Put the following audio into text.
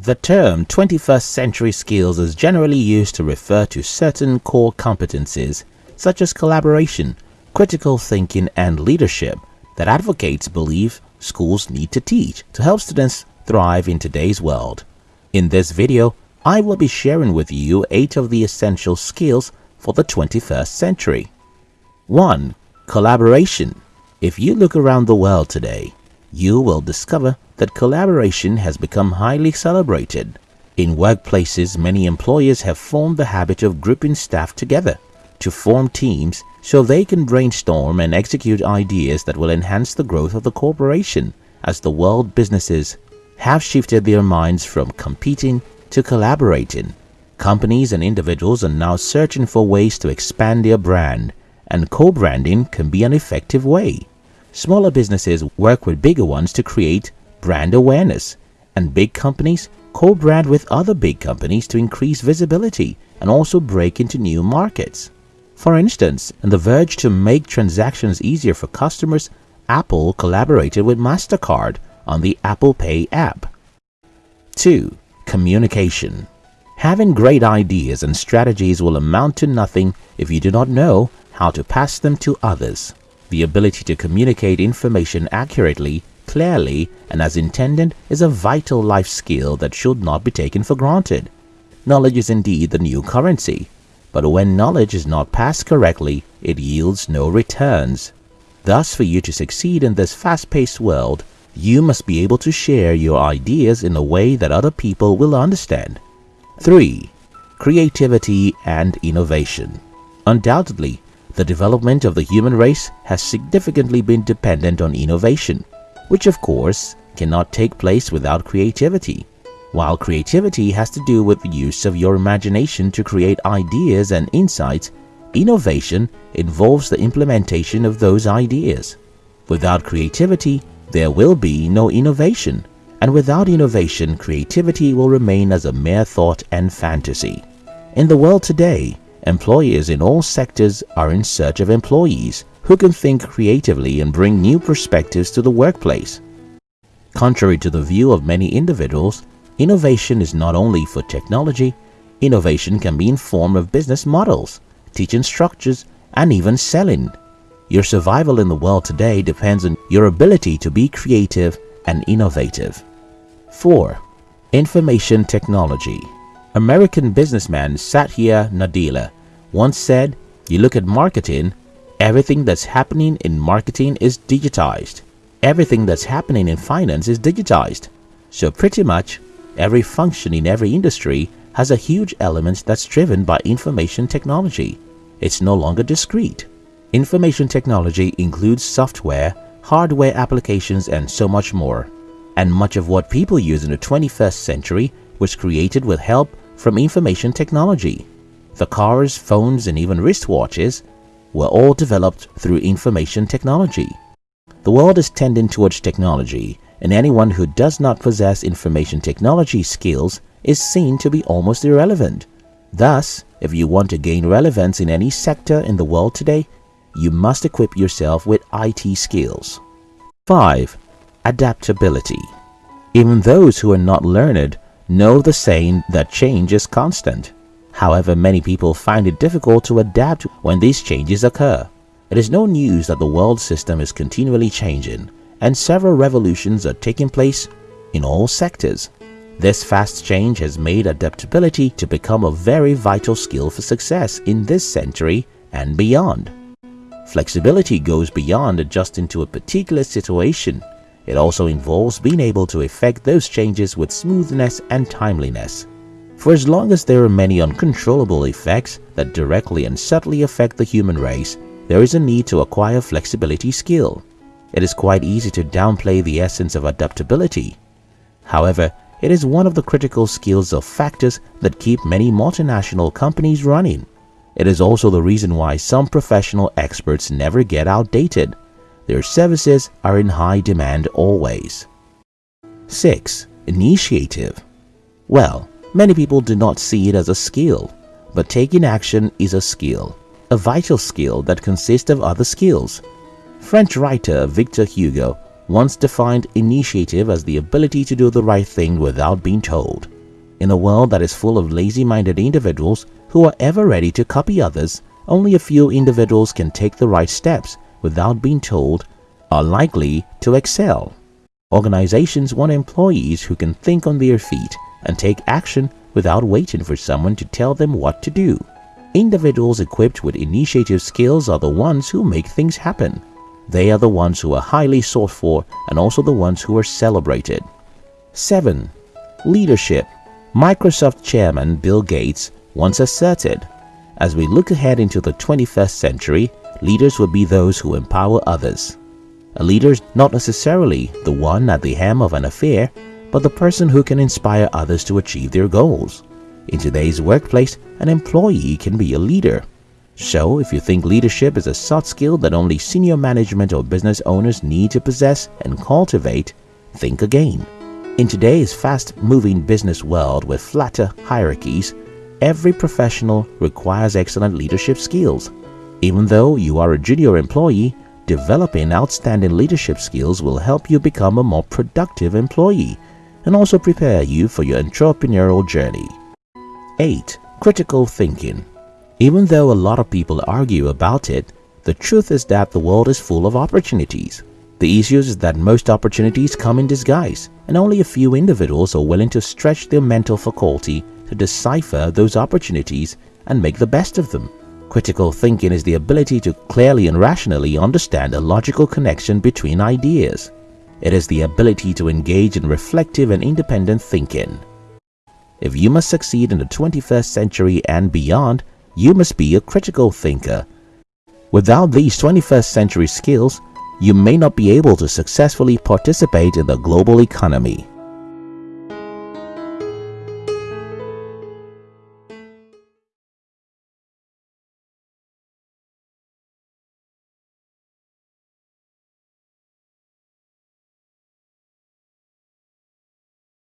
The term 21st century skills is generally used to refer to certain core competencies such as collaboration, critical thinking, and leadership that advocates believe schools need to teach to help students thrive in today's world. In this video, I will be sharing with you 8 of the essential skills for the 21st century. 1. Collaboration If you look around the world today, you will discover that collaboration has become highly celebrated. In workplaces, many employers have formed the habit of grouping staff together to form teams so they can brainstorm and execute ideas that will enhance the growth of the corporation as the world businesses have shifted their minds from competing to collaborating. Companies and individuals are now searching for ways to expand their brand and co-branding can be an effective way. Smaller businesses work with bigger ones to create brand awareness and big companies co-brand with other big companies to increase visibility and also break into new markets. For instance, in the verge to make transactions easier for customers, Apple collaborated with MasterCard on the Apple Pay app. 2. Communication Having great ideas and strategies will amount to nothing if you do not know how to pass them to others. The ability to communicate information accurately, clearly, and as intended is a vital life skill that should not be taken for granted. Knowledge is indeed the new currency, but when knowledge is not passed correctly, it yields no returns. Thus, for you to succeed in this fast-paced world, you must be able to share your ideas in a way that other people will understand. 3. Creativity and Innovation Undoubtedly, the development of the human race has significantly been dependent on innovation, which of course cannot take place without creativity. While creativity has to do with the use of your imagination to create ideas and insights, innovation involves the implementation of those ideas. Without creativity, there will be no innovation, and without innovation, creativity will remain as a mere thought and fantasy. In the world today, employers in all sectors are in search of employees who can think creatively and bring new perspectives to the workplace. Contrary to the view of many individuals, innovation is not only for technology, innovation can be in form of business models, teaching structures, and even selling. Your survival in the world today depends on your ability to be creative and innovative. 4. Information Technology American businessman Satya Nadella once said, you look at marketing, everything that's happening in marketing is digitized. Everything that's happening in finance is digitized. So pretty much every function in every industry has a huge element that's driven by information technology. It's no longer discrete. Information technology includes software, hardware applications and so much more. And much of what people use in the 21st century was created with help from information technology. The cars, phones and even wristwatches were all developed through information technology. The world is tending towards technology and anyone who does not possess information technology skills is seen to be almost irrelevant. Thus, if you want to gain relevance in any sector in the world today, you must equip yourself with IT skills. 5. Adaptability Even those who are not learned know the saying that change is constant. However, many people find it difficult to adapt when these changes occur. It is no news that the world system is continually changing and several revolutions are taking place in all sectors. This fast change has made adaptability to become a very vital skill for success in this century and beyond. Flexibility goes beyond adjusting to a particular situation. It also involves being able to effect those changes with smoothness and timeliness. For as long as there are many uncontrollable effects that directly and subtly affect the human race, there is a need to acquire flexibility skill. It is quite easy to downplay the essence of adaptability. However, it is one of the critical skills or factors that keep many multinational companies running. It is also the reason why some professional experts never get outdated. Their services are in high demand always. 6. Initiative Well, many people do not see it as a skill, but taking action is a skill, a vital skill that consists of other skills. French writer Victor Hugo once defined initiative as the ability to do the right thing without being told. In a world that is full of lazy-minded individuals who are ever ready to copy others, only a few individuals can take the right steps without being told are likely to excel. Organizations want employees who can think on their feet and take action without waiting for someone to tell them what to do. Individuals equipped with initiative skills are the ones who make things happen. They are the ones who are highly sought for and also the ones who are celebrated. 7. Leadership Microsoft chairman Bill Gates once asserted, as we look ahead into the 21st century, leaders will be those who empower others. A leader is not necessarily the one at the helm of an affair, but the person who can inspire others to achieve their goals. In today's workplace, an employee can be a leader. So, if you think leadership is a soft skill that only senior management or business owners need to possess and cultivate, think again. In today's fast-moving business world with flatter hierarchies, every professional requires excellent leadership skills. Even though you are a junior employee, developing outstanding leadership skills will help you become a more productive employee and also prepare you for your entrepreneurial journey. 8. Critical Thinking Even though a lot of people argue about it, the truth is that the world is full of opportunities. The issue is that most opportunities come in disguise and only a few individuals are willing to stretch their mental faculty to decipher those opportunities and make the best of them. Critical thinking is the ability to clearly and rationally understand a logical connection between ideas. It is the ability to engage in reflective and independent thinking. If you must succeed in the 21st century and beyond, you must be a critical thinker. Without these 21st century skills, you may not be able to successfully participate in the global economy.